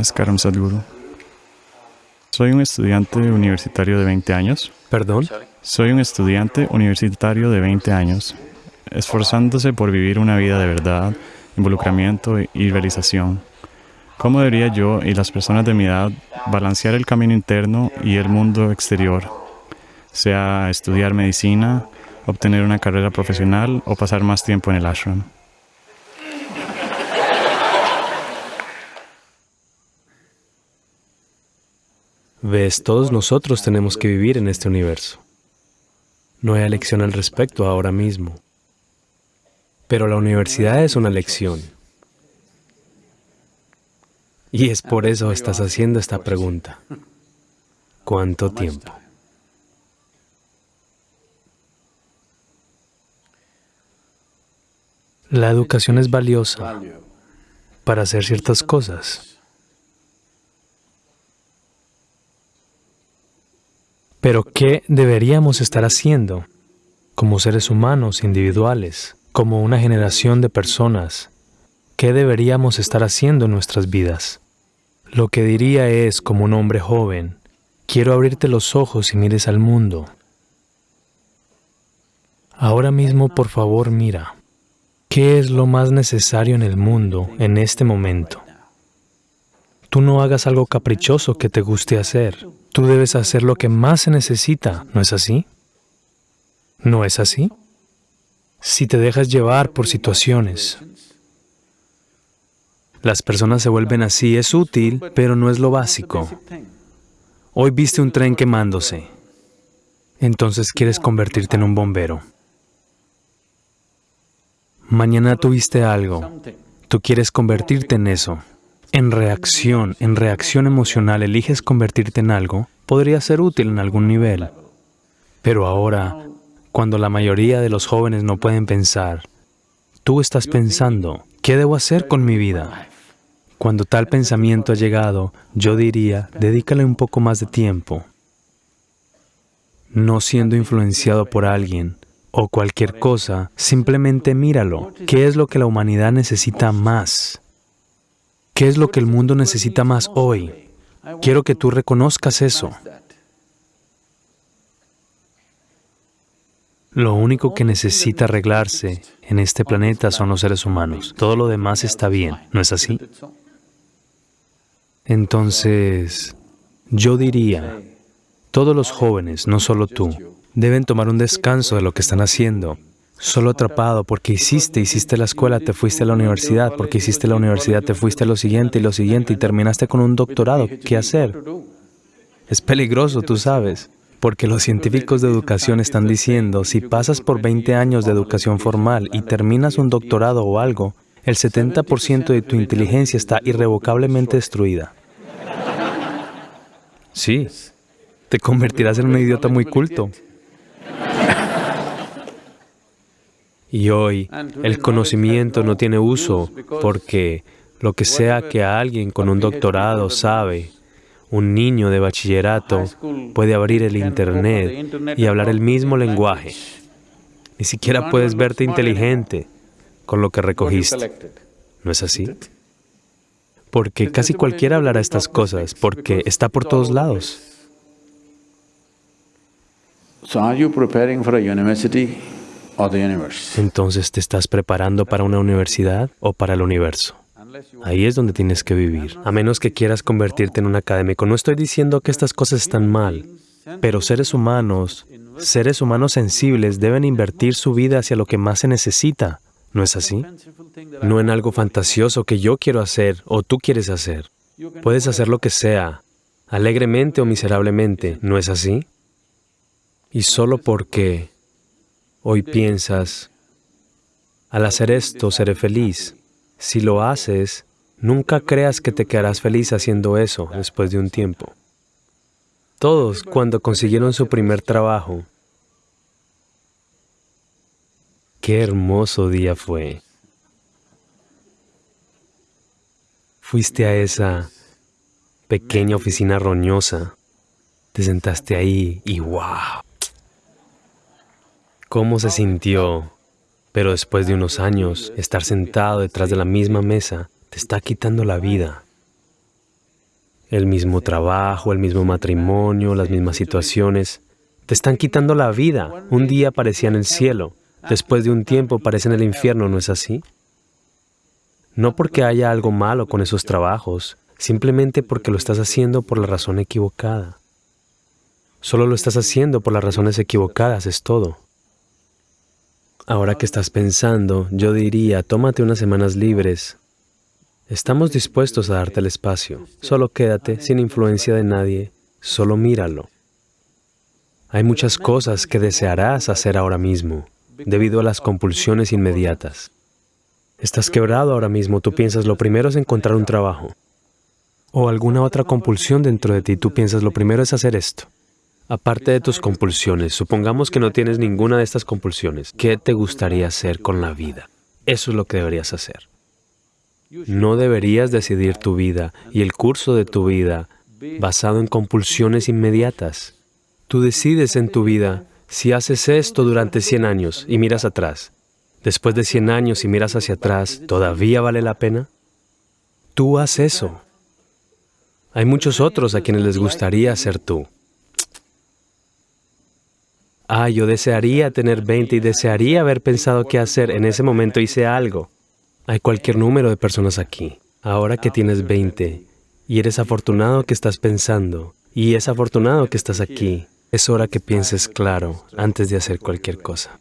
Namaskaram Sadhguru. Soy un estudiante universitario de 20 años. ¿Perdón? Soy un estudiante universitario de 20 años, esforzándose por vivir una vida de verdad, involucramiento y realización. ¿Cómo debería yo y las personas de mi edad balancear el camino interno y el mundo exterior? Sea estudiar medicina, obtener una carrera profesional o pasar más tiempo en el ashram. Ves, todos nosotros tenemos que vivir en este universo. No hay elección al respecto ahora mismo. Pero la universidad es una lección. Y es por eso estás haciendo esta pregunta. ¿Cuánto tiempo? La educación es valiosa para hacer ciertas cosas. Pero ¿qué deberíamos estar haciendo como seres humanos individuales, como una generación de personas? ¿Qué deberíamos estar haciendo en nuestras vidas? Lo que diría es, como un hombre joven, quiero abrirte los ojos y mires al mundo. Ahora mismo, por favor, mira. ¿Qué es lo más necesario en el mundo en este momento? Tú no hagas algo caprichoso que te guste hacer. Tú debes hacer lo que más se necesita, ¿no es así? ¿No es así? Si te dejas llevar por situaciones, las personas se vuelven así, es útil, pero no es lo básico. Hoy viste un tren quemándose, entonces quieres convertirte en un bombero. Mañana tuviste algo, tú quieres convertirte en eso en reacción, en reacción emocional, eliges convertirte en algo, podría ser útil en algún nivel. Pero ahora, cuando la mayoría de los jóvenes no pueden pensar, tú estás pensando, ¿qué debo hacer con mi vida? Cuando tal pensamiento ha llegado, yo diría, dedícale un poco más de tiempo. No siendo influenciado por alguien o cualquier cosa, simplemente míralo. ¿Qué es lo que la humanidad necesita más? ¿Qué es lo que el mundo necesita más hoy? Quiero que tú reconozcas eso. Lo único que necesita arreglarse en este planeta son los seres humanos. Todo lo demás está bien, ¿no es así? Entonces, yo diría, todos los jóvenes, no solo tú, deben tomar un descanso de lo que están haciendo solo atrapado porque hiciste, hiciste la escuela, te fuiste a la universidad, porque hiciste la universidad, te fuiste a lo siguiente y lo siguiente y terminaste con un doctorado. ¿Qué hacer? Es peligroso, tú sabes, porque los científicos de educación están diciendo, si pasas por 20 años de educación formal y terminas un doctorado o algo, el 70% de tu inteligencia está irrevocablemente destruida. Sí, te convertirás en un idiota muy culto. Y hoy el conocimiento no tiene uso porque lo que sea que alguien con un doctorado sabe, un niño de bachillerato puede abrir el Internet y hablar el mismo lenguaje. Ni siquiera puedes verte inteligente con lo que recogiste. ¿No es así? Porque casi cualquiera hablará estas cosas, porque está por todos lados. So are you preparing for a university entonces, ¿te estás preparando para una universidad o para el universo? Ahí es donde tienes que vivir, a menos que quieras convertirte en un académico. No estoy diciendo que estas cosas están mal, pero seres humanos, seres humanos sensibles deben invertir su vida hacia lo que más se necesita. ¿No es así? No en algo fantasioso que yo quiero hacer o tú quieres hacer. Puedes hacer lo que sea, alegremente o miserablemente, ¿no es así? Y solo porque Hoy piensas, al hacer esto seré feliz. Si lo haces, nunca creas que te quedarás feliz haciendo eso después de un tiempo. Todos, cuando consiguieron su primer trabajo, qué hermoso día fue. Fuiste a esa pequeña oficina roñosa, te sentaste ahí y ¡wow! Cómo se sintió, pero después de unos años, estar sentado detrás de la misma mesa te está quitando la vida. El mismo trabajo, el mismo matrimonio, las mismas situaciones. Te están quitando la vida. Un día parecía en el cielo, después de un tiempo parece en el infierno, ¿no es así? No porque haya algo malo con esos trabajos, simplemente porque lo estás haciendo por la razón equivocada. Solo lo estás haciendo por las razones equivocadas, es todo. Ahora que estás pensando, yo diría, tómate unas semanas libres. Estamos dispuestos a darte el espacio. Solo quédate, sin influencia de nadie, solo míralo. Hay muchas cosas que desearás hacer ahora mismo, debido a las compulsiones inmediatas. Estás quebrado ahora mismo, tú piensas lo primero es encontrar un trabajo. O alguna otra compulsión dentro de ti, tú piensas lo primero es hacer esto. Aparte de tus compulsiones, supongamos que no tienes ninguna de estas compulsiones, ¿qué te gustaría hacer con la vida? Eso es lo que deberías hacer. No deberías decidir tu vida y el curso de tu vida basado en compulsiones inmediatas. Tú decides en tu vida si haces esto durante 100 años y miras atrás. Después de 100 años y miras hacia atrás, ¿todavía vale la pena? Tú haz eso. Hay muchos otros a quienes les gustaría ser tú. Ah, yo desearía tener 20 y desearía haber pensado qué hacer. En ese momento hice algo. Hay cualquier número de personas aquí. Ahora que tienes 20 y eres afortunado que estás pensando y es afortunado que estás aquí, es hora que pienses claro antes de hacer cualquier cosa.